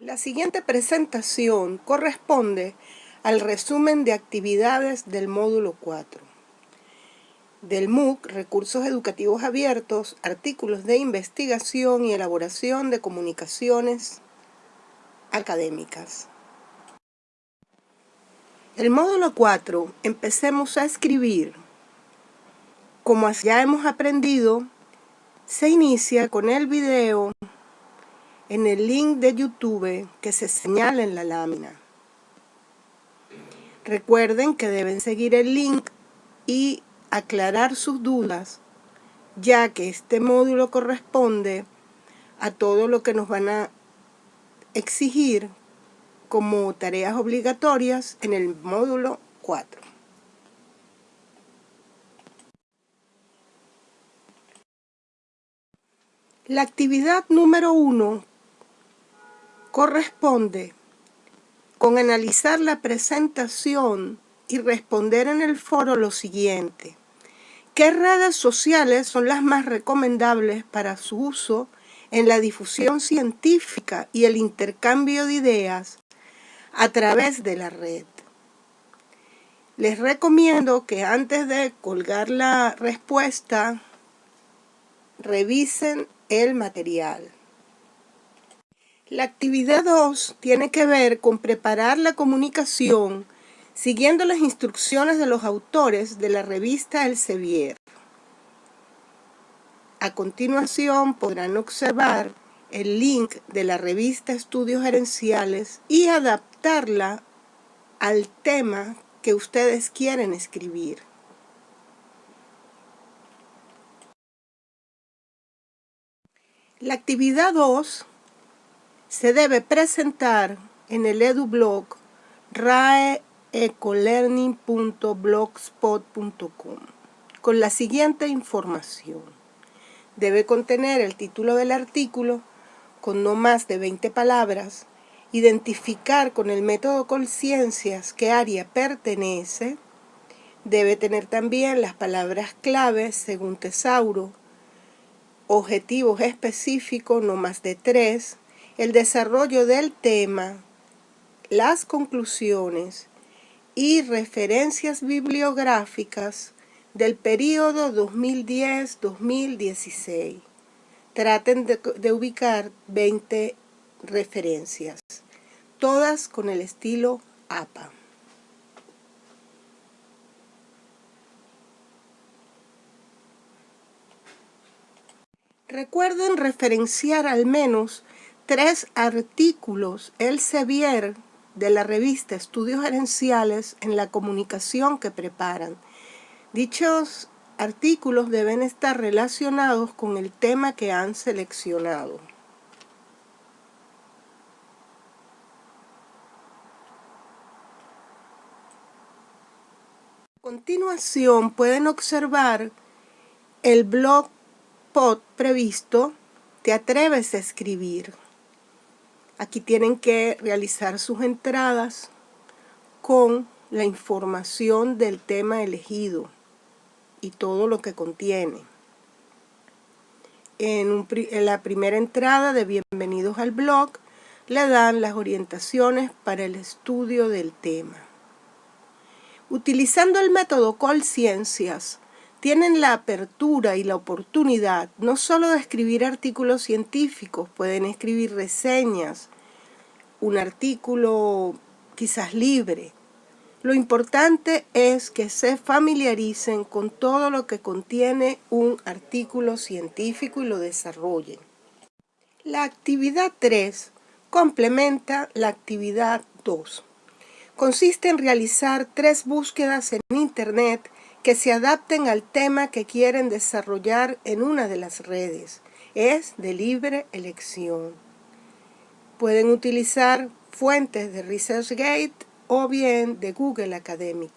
La siguiente presentación corresponde al resumen de actividades del módulo 4 del MOOC, Recursos Educativos Abiertos, Artículos de Investigación y Elaboración de Comunicaciones Académicas. El módulo 4, empecemos a escribir. Como ya hemos aprendido, se inicia con el video en el link de YouTube que se señala en la lámina. Recuerden que deben seguir el link y aclarar sus dudas, ya que este módulo corresponde a todo lo que nos van a exigir como tareas obligatorias en el módulo 4. La actividad número 1 corresponde con analizar la presentación y responder en el foro lo siguiente. ¿Qué redes sociales son las más recomendables para su uso en la difusión científica y el intercambio de ideas a través de la red? Les recomiendo que antes de colgar la respuesta, revisen el material. La actividad 2 tiene que ver con preparar la comunicación siguiendo las instrucciones de los autores de la revista El Sevier. A continuación podrán observar el link de la revista Estudios Gerenciales y adaptarla al tema que ustedes quieren escribir. La actividad 2 se debe presentar en el edublog raecolearning.blogspot.com con la siguiente información. Debe contener el título del artículo con no más de 20 palabras, identificar con el método Colciencias qué área pertenece, debe tener también las palabras claves según Tesauro, objetivos específicos no más de tres, el desarrollo del tema, las conclusiones y referencias bibliográficas del periodo 2010-2016. Traten de, de, ubicar 20 referencias, todas con el estilo APA. Recuerden referenciar al menos tres artículos el Sevier de la revista Estudios Gerenciales en la comunicación que preparan. Dichos artículos deben estar relacionados con el tema que han seleccionado. A continuación pueden observar el blog pod previsto Te atreves a escribir. Aquí tienen que realizar sus entradas con la información del tema elegido y todo lo que contiene. En, la primera entrada de Bienvenidos al blog le dan las orientaciones para el estudio del tema. Utilizando el método Colciencias, tienen la apertura y la oportunidad no solo de escribir artículos científicos, pueden escribir reseñas, un artículo quizás libre. Lo importante es que se familiaricen con todo lo que contiene un artículo científico y lo desarrollen. La actividad 3 complementa la actividad 2. Consiste en realizar tres búsquedas en Internet que se adapten al tema que quieren desarrollar en una de las redes. Es de libre elección. Pueden utilizar fuentes de ResearchGate o bien de Google Academic.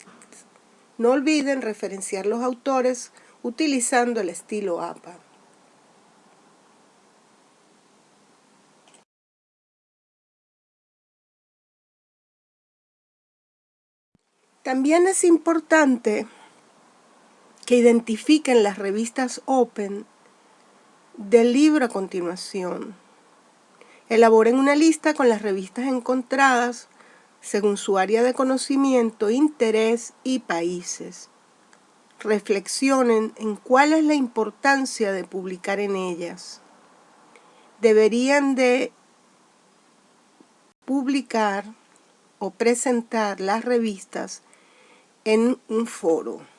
No olviden referenciar los autores utilizando el estilo APA. También es importante que identifiquen las revistas Open del libro a continuación. Elaboren una lista con las revistas encontradas según su área de conocimiento, interés y países. Reflexionen en cuál es la importancia de publicar en ellas. Deberían de publicar o presentar las revistas en un foro.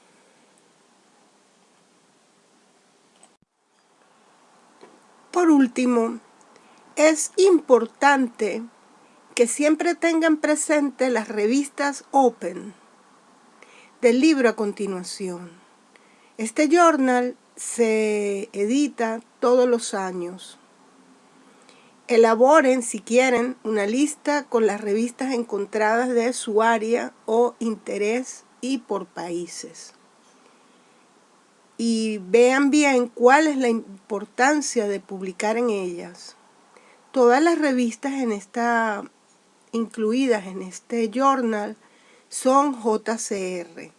Por último, es importante que siempre tengan presente las revistas Open del libro a continuación. Este journal se edita todos los años. Elaboren, si quieren, una lista con las revistas encontradas de su área o interés y por países. Y vean bien cuál es la importancia de publicar en ellas. Todas las revistas en esta, incluidas en este journal son JCR.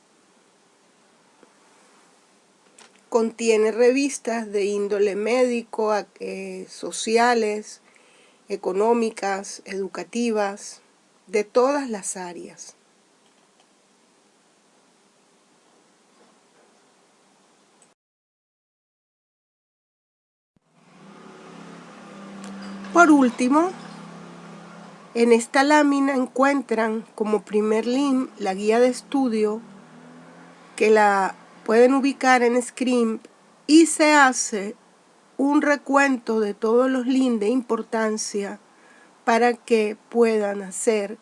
Contiene revistas de índole médico, eh, sociales, económicas, educativas, de todas las áreas. Por último, en esta lámina encuentran como primer link la guía de estudio que la pueden ubicar en Scrimp y se hace un recuento de todos los links de importancia para que puedan hacer,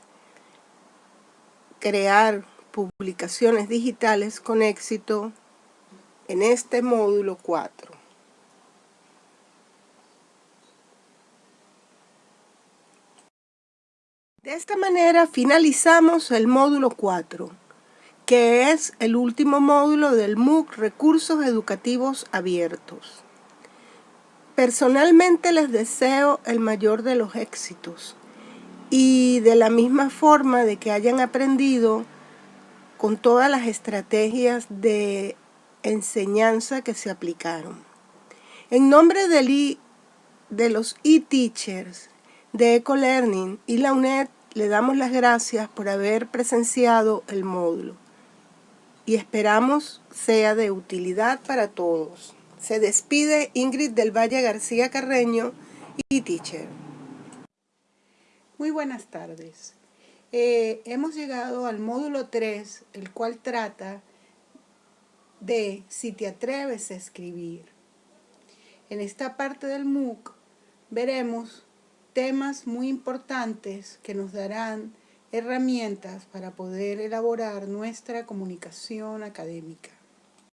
crear publicaciones digitales con éxito en este módulo 4. De esta manera finalizamos el módulo 4, que es el último módulo del MOOC Recursos Educativos Abiertos. Personalmente les deseo el mayor de los éxitos y de la misma forma de que hayan aprendido con todas las estrategias de enseñanza que se aplicaron. En nombre de, los e-teachers de EcoLearning y la UNED le damos las gracias por haber presenciado el módulo y esperamos sea de utilidad para todos. Se despide Ingrid del Valle García Carreño y Teacher. Muy buenas tardes. Eh, hemos llegado al módulo 3, el cual trata de si te atreves a escribir. En esta parte del MOOC veremos temas muy importantes que nos darán herramientas para poder elaborar nuestra comunicación académica.